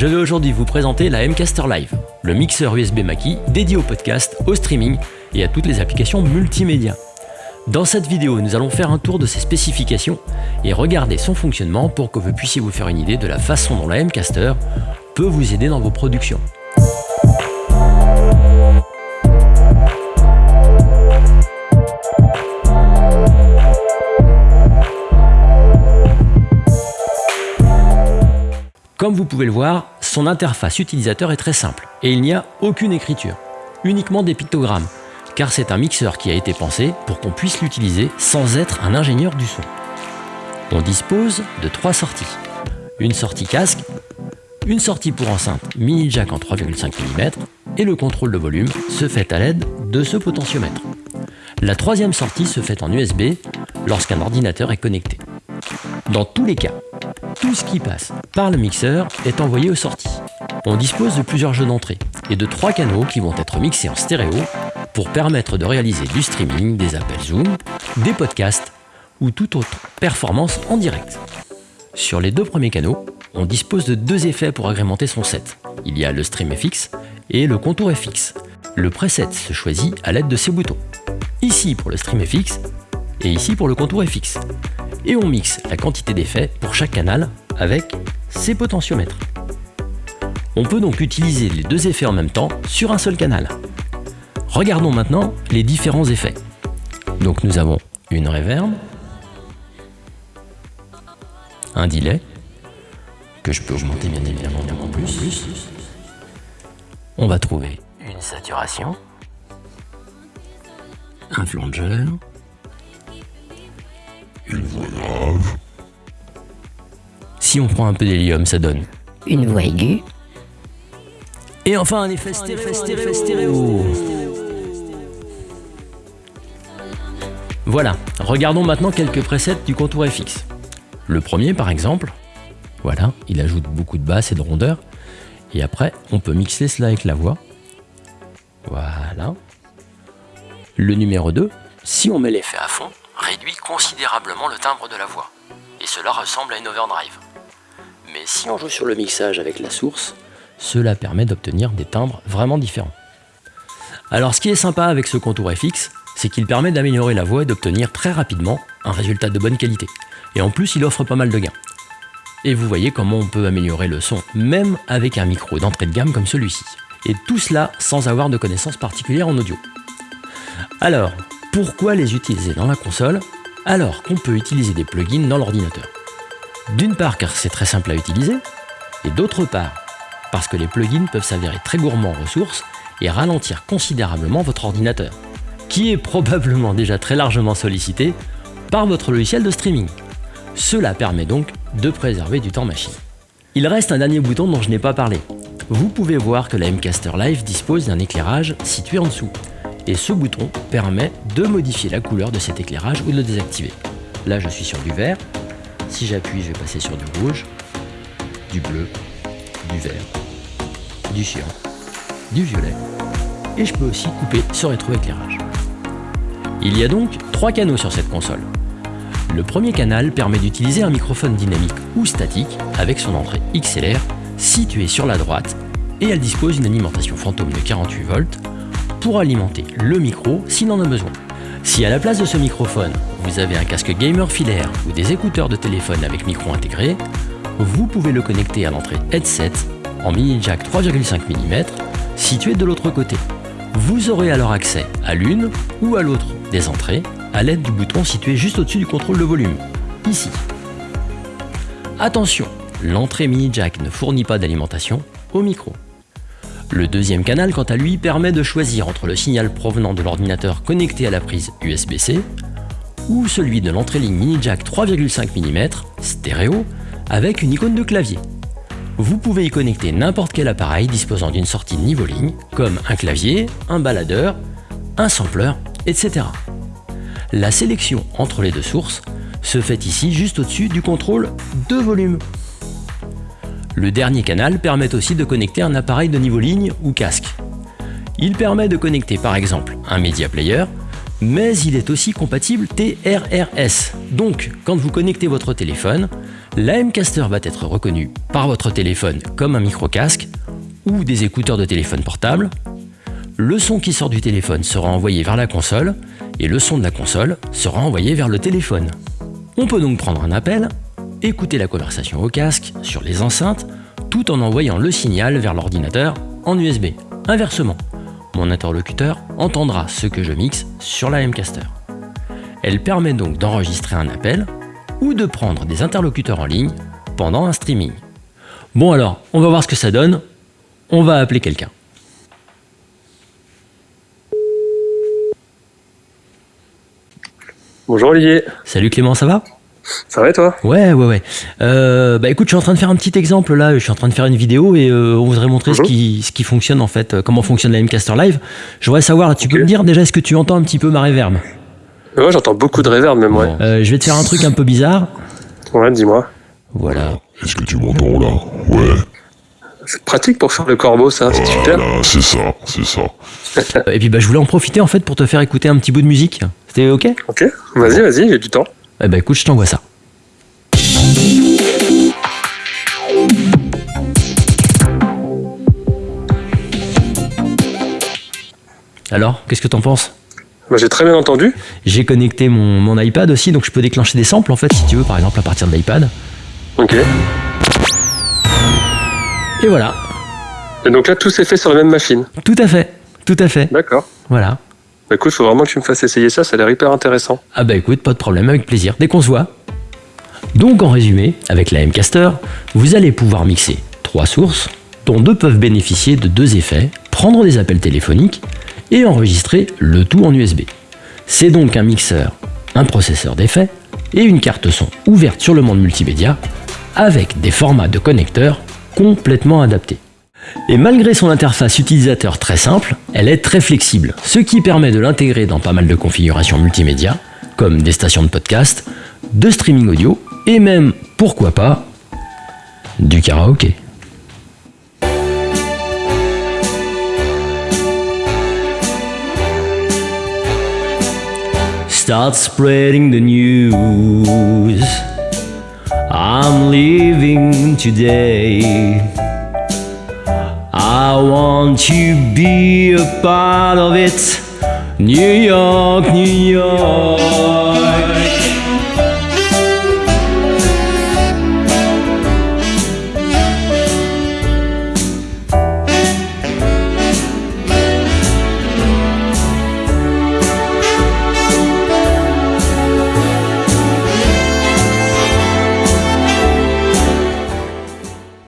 je vais aujourd'hui vous présenter la Mcaster Live, le mixeur USB Mackie dédié au podcast, au streaming et à toutes les applications multimédia. Dans cette vidéo, nous allons faire un tour de ses spécifications et regarder son fonctionnement pour que vous puissiez vous faire une idée de la façon dont la Mcaster peut vous aider dans vos productions. Comme vous pouvez le voir, son interface utilisateur est très simple et il n'y a aucune écriture, uniquement des pictogrammes, car c'est un mixeur qui a été pensé pour qu'on puisse l'utiliser sans être un ingénieur du son. On dispose de trois sorties. Une sortie casque, une sortie pour enceinte mini jack en 3,5 mm et le contrôle de volume se fait à l'aide de ce potentiomètre. La troisième sortie se fait en USB lorsqu'un ordinateur est connecté. Dans tous les cas, tout ce qui passe par le mixeur est envoyé aux sorties. On dispose de plusieurs jeux d'entrée et de trois canaux qui vont être mixés en stéréo pour permettre de réaliser du streaming, des appels Zoom, des podcasts ou toute autre performance en direct. Sur les deux premiers canaux, on dispose de deux effets pour agrémenter son set. Il y a le Stream FX et le Contour FX. Le preset se choisit à l'aide de ces boutons. Ici pour le Stream FX et ici pour le Contour FX et on mixe la quantité d'effets pour chaque canal avec ses potentiomètres. On peut donc utiliser les deux effets en même temps sur un seul canal. Regardons maintenant les différents effets. Donc nous avons une reverb, un delay, que je peux augmenter bien évidemment en plus. On va trouver une saturation, un flanger, une voix grave. Si on prend un peu d'hélium, ça donne une voix aiguë. Et enfin un effet stéréo. Voilà, regardons maintenant quelques presets du contour FX. Le premier par exemple, voilà, il ajoute beaucoup de basses et de rondeur. Et après, on peut mixer cela avec la voix. Voilà. Le numéro 2, si on met l'effet à fond, réduit considérablement le timbre de la voix, et cela ressemble à une overdrive. Mais si on joue sur le mixage avec la source, cela permet d'obtenir des timbres vraiment différents. Alors ce qui est sympa avec ce contour FX, c'est qu'il permet d'améliorer la voix et d'obtenir très rapidement un résultat de bonne qualité. Et en plus, il offre pas mal de gains. Et vous voyez comment on peut améliorer le son, même avec un micro d'entrée de gamme comme celui-ci. Et tout cela sans avoir de connaissances particulières en audio. Alors, pourquoi les utiliser dans la console alors qu'on peut utiliser des plugins dans l'ordinateur D'une part car c'est très simple à utiliser, et d'autre part parce que les plugins peuvent s'avérer très gourmands en ressources et ralentir considérablement votre ordinateur, qui est probablement déjà très largement sollicité par votre logiciel de streaming. Cela permet donc de préserver du temps machine. Il reste un dernier bouton dont je n'ai pas parlé. Vous pouvez voir que la Mcaster Live dispose d'un éclairage situé en dessous, et ce bouton permet de modifier la couleur de cet éclairage ou de le désactiver. Là je suis sur du vert, si j'appuie je vais passer sur du rouge, du bleu, du vert, du cyan, du violet et je peux aussi couper ce rétroéclairage. Il y a donc trois canaux sur cette console. Le premier canal permet d'utiliser un microphone dynamique ou statique avec son entrée XLR située sur la droite et elle dispose d'une alimentation fantôme de 48 volts pour alimenter le micro s'il en a besoin. Si à la place de ce microphone, vous avez un casque gamer filaire ou des écouteurs de téléphone avec micro intégré, vous pouvez le connecter à l'entrée headset en mini jack 3,5 mm situé de l'autre côté. Vous aurez alors accès à l'une ou à l'autre des entrées à l'aide du bouton situé juste au-dessus du contrôle de volume, ici. Attention, l'entrée mini jack ne fournit pas d'alimentation au micro. Le deuxième canal, quant à lui, permet de choisir entre le signal provenant de l'ordinateur connecté à la prise USB-C ou celui de l'entrée ligne mini jack 3,5 mm stéréo avec une icône de clavier. Vous pouvez y connecter n'importe quel appareil disposant d'une sortie niveau ligne, comme un clavier, un baladeur, un sampler, etc. La sélection entre les deux sources se fait ici juste au-dessus du contrôle de volume. Le dernier canal permet aussi de connecter un appareil de niveau ligne ou casque. Il permet de connecter par exemple un Media Player, mais il est aussi compatible TRRS. Donc, quand vous connectez votre téléphone, L'AM-Caster va être reconnu par votre téléphone comme un micro-casque ou des écouteurs de téléphone portable. Le son qui sort du téléphone sera envoyé vers la console et le son de la console sera envoyé vers le téléphone. On peut donc prendre un appel, écouter la conversation au casque, sur les enceintes, tout en envoyant le signal vers l'ordinateur en USB. Inversement, mon interlocuteur entendra ce que je mixe sur la M-Caster. Elle permet donc d'enregistrer un appel ou de prendre des interlocuteurs en ligne pendant un streaming. Bon alors, on va voir ce que ça donne. On va appeler quelqu'un. Bonjour Olivier. Salut Clément, ça va? Ça va et toi? Ouais, ouais, ouais. Euh, bah écoute, je suis en train de faire un petit exemple là. Je suis en train de faire une vidéo et euh, on voudrait montrer ce Mhm. qui, ce qui fonctionne en fait, euh, comment fonctionne la Mcaster Live. Je voudrais savoir, tu peux me dire déjà, est-ce que tu entends un petit peu ma reverb Ouais, j'entends beaucoup de réverb même, ouais. Euh, Je vais te faire un truc un peu bizarre. Ouais, dis-moi. Voilà. Est-ce que tu m'entends là? Ouais, C'est pratique pour faire le corbeau, ça, c'est super. voilà, c'est ça, c'est ça. Et puis bah, je voulais en profiter en fait pour te faire écouter un petit bout de musique. C'était ok? Ok, vas-y, vas-y, j'ai du temps. Eh bah écoute, je t'envoie ça. Alors, qu'est-ce que t'en penses? Bah, j'ai très bien entendu. J'ai connecté mon, mon iPad aussi, donc je peux déclencher des samples en fait, si tu veux, par exemple à partir de l'iPad. Ok. Et voilà, Et donc là, tout s'est fait sur la même machine. tout à fait, tout à fait. D'accord. Voilà. Bah, écoute, faut vraiment que tu me fasses essayer ça, ça a l'air hyper intéressant. Ah bah écoute, pas de problème, avec plaisir, dès qu'on se voit. Donc en résumé, avec la M-Caster, vous allez pouvoir mixer trois sources, dont deux peuvent bénéficier de deux effets, prendre des appels téléphoniques et enregistrer le tout en USB. C'est donc un mixeur, un processeur d'effets et une carte son ouverte sur le monde multimédia avec des formats de connecteurs complètement adaptés. Et malgré son interface utilisateur très simple, elle est très flexible, ce qui permet de l'intégrer dans pas mal de configurations multimédia, comme des stations de podcast, de streaming audio, et même, pourquoi pas, du karaoké. Start spreading the news. I'm leaving today. I want to be a part of it. New York, New York.